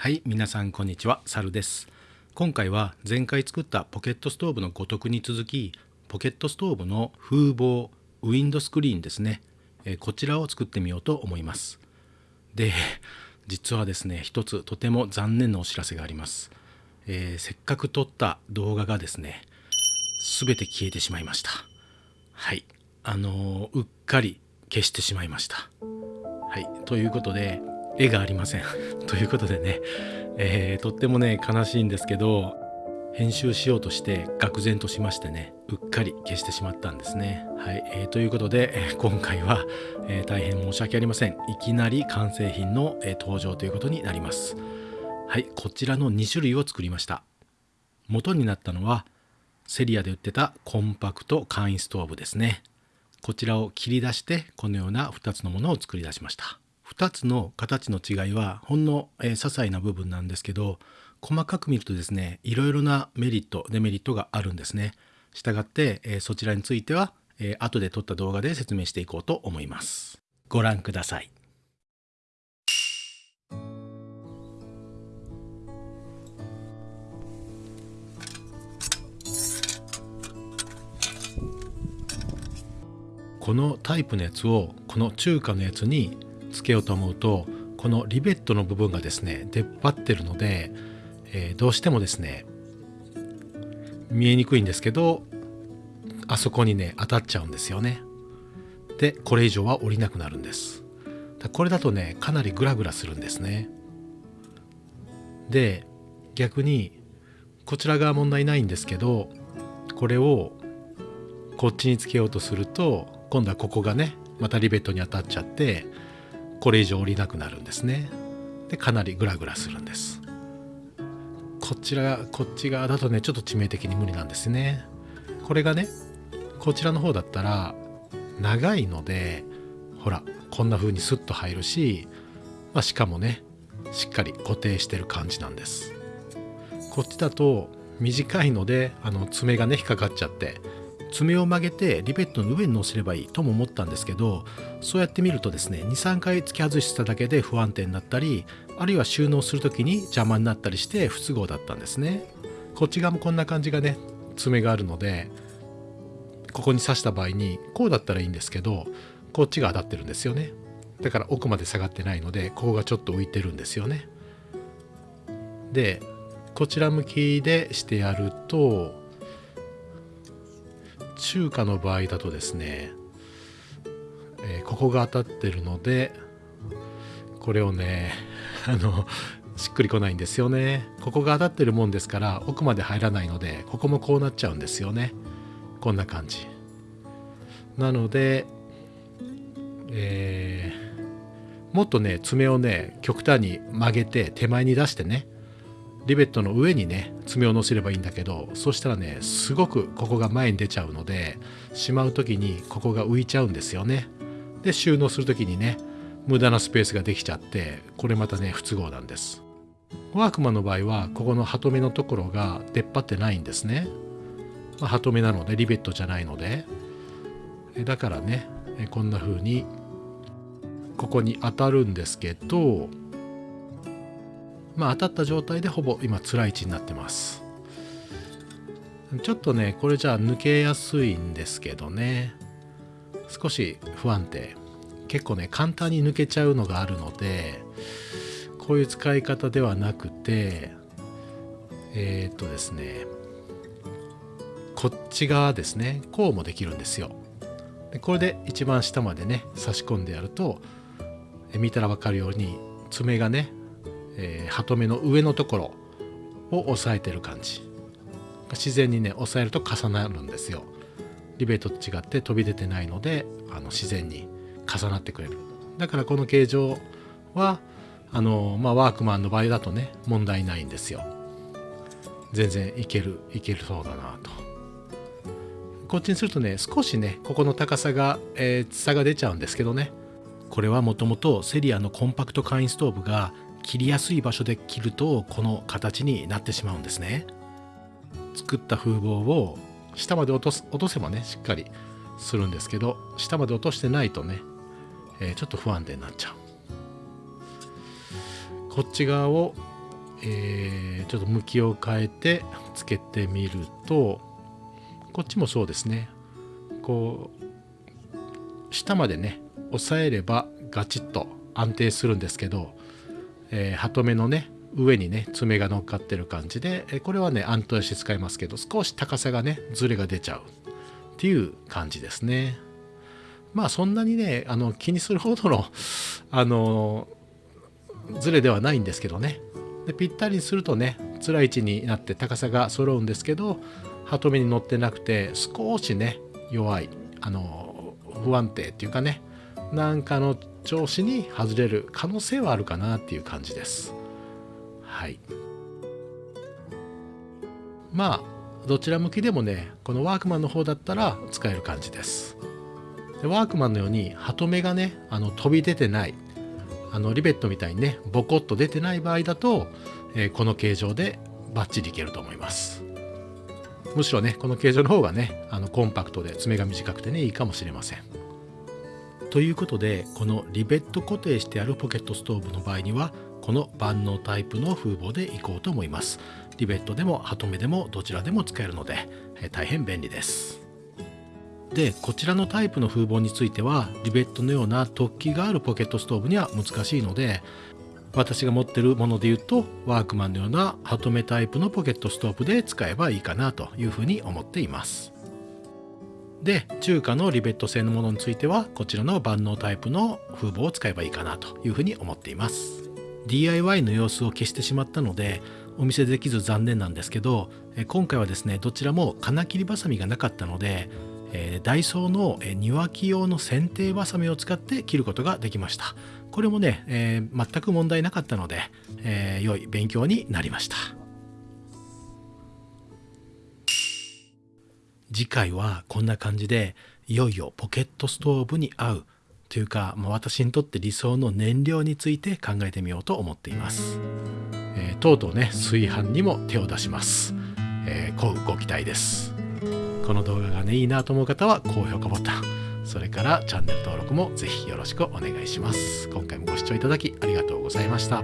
はい皆さんこんにちはサルです。今回は前回作ったポケットストーブのごとくに続きポケットストーブの風防ウィンドスクリーンですね。えこちらを作ってみようと思います。で実はですね一つとても残念なお知らせがあります、えー、せっかく撮った動画がですね全て消えてしまいました。はいあのー、うっかり消してしまいました。はいということで絵がありません ということでね、えー、とってもね悲しいんですけど編集しようとして愕然としましてねうっかり消してしまったんですね。はい、えー、ということで、えー、今回は、えー、大変申し訳ありませんいきなり完成品の、え登場ということになります。はいこちらの2種類を作りました。元になったのはセリアで売ってたコンパクト簡易ストーブですね。こちらを切り出してこのような2つのものを作り出しました。2つの形の違いはほんの、えー、些細な部分なんですけど細かく見るとですねいろいろなメリットデメリットがあるんですね。したがって、えー、そちらについては、えー、後で撮った動画で説明していこうと思います。ご覧ください。このタイプのやつをこの中華のやつにつけようと思うとこのリベットの部分がですね出っ張ってるので、えー、どうしてもですね見えにくいんですけどあそこにね当たっちゃうんですよね。でこれ以上は降りなくなるんです。これだとねかなりグラグラするんですね。で逆にこちら側問題ないんですけどこれをこっちにつけようとすると今度はここがねまたリベットに当たっちゃってこれ以上降りなくなるんですね。でかなりグラグラするんです。こちらこっち側だとねちょっと致命的に無理なんですね。これがねこちらの方だったら長いのでほらこんな風にスッと入るし、まあ、しかもねしっかり固定してる感じなんです。こっちだと短いのであの爪がね引っかかっちゃって爪を曲げてリベットの上に乗せればいいとも思ったんですけどそうやって見るとですね23回突き外しただけで不安定になったりあるいは収納する時に邪魔になったりして不都合だったんですね。こっち側もこんな感じがね爪があるのでここに刺した場合にこうだったらいいんですけどこっちが当たってるんですよね。だから奥まで下がってないのでここがちょっと浮いてるんですよね。でこちら向きでしてやると中華の場合だとですね、えー、ここが当たってるのでこれをねあのしっくりこないんですよね。ここが当たってるもんですから奥まで入らないのでここもこうなっちゃうんですよね。こんな感じ。なのでえー、もっとね爪をね極端に曲げて手前に出してねリベットの上にね爪を乗せればいいんだけどそしたらねすごくここが前に出ちゃうのでしまう時にここが浮いちゃうんですよね。で収納する時にね無駄なスペースができちゃってこれまたね不都合なんです。ワークマンの場合はここのハトメのところが出っ張ってないんですね、ま、ハトメなのでリベットじゃないので。だからねこんな風にここに当たるんですけどまあ、当たった状態でほぼ今辛い位置になってます。ちょっとねこれじゃあ抜けやすいんですけどね。少し不安定。結構ね簡単に抜けちゃうのがあるのでこういう使い方ではなくてえー、っとですねこっち側ですね。こうもできるんですよ。でこれで一番下までね差し込んでやると見たら分かるように爪がねえー、ハトメの上のところを押さえてる感じ。自然にね押さえると重なるんですよ。リベートと違って飛び出てないのであの自然に重なってくれる。だからこの形状はあのまあワークマンの場合だとね問題ないんですよ。全然いけるいけるそうだなと。こっちにするとね少しねここの高さが、えー、差が出ちゃうんですけどね。これはもともとセリアのコンパクト簡易ストーブが切りやすい場所で切るとこの形になってしまうんですね。作った風防を下まで落とす落とせばねしっかりするんですけど下まで落としてないとね、えー、ちょっと不安定になっちゃう。こっち側をえー、ちょっと向きを変えてつけてみるとこっちもそうですね。こう下までね押さえればガチッと安定するんですけど、えー、ハトメのね上にね爪が乗っかってる感じで、えこれはね安定して使いますけど少し高さがねズレが出ちゃうっていう感じですね。まあそんなにねあの気にするほどのあのズレではないんですけどね。でぴったりにするとね辛い位置になって高さが揃うんですけどハトメに乗ってなくて少しね弱いあの不安定っていうかねなんかの調子に外れる可能性はあるかなっていう感じです。はい。まあどちら向きでもねこのワークマンの方だったら使える感じです。でワークマンのようにハトメがねあの飛び出てないあのリベットみたいにねボコッと出てない場合だと、えー、この形状でバッチリいけると思います。むしろねこの形状の方がねあのコンパクトで爪が短くてねいいかもしれません。ということでこのリベット固定してあるポケットストーブの場合にはこの万能タイプの風防でいこうと思います。リベットでもハトメでもどちらでも使えるので、大変便利です。でこちらのタイプの風防についてはリベットのような突起があるポケットストーブには難しいので私が持ってるもので言うとワークマンのようなハトメタイプのポケットストーブで使えばいいかなというふうに思っています。で中華のリベット製のものについてはこちらの万能タイプの風防を使えばいいかなというふうに思っています。DIY の様子を消してしまったのでお見せできず残念なんですけど今回はですねどちらも金切りばさみがなかったので、ダイソーの庭木用の剪定バサミを使って切ることができました。これもね、えー、全く問題なかったので、えー、良い勉強になりました。次回はこんな感じでいよいよポケットストーブに合うというか、まあ、私にとって理想の燃料について考えてみようと思っています、えー、とうとうね炊飯にも手を出します、えー、ご期待です。この動画がねいいなと思う方は高評価ボタンそれからチャンネル登録もぜひよろしくお願いします。今回もご視聴いただきありがとうございました。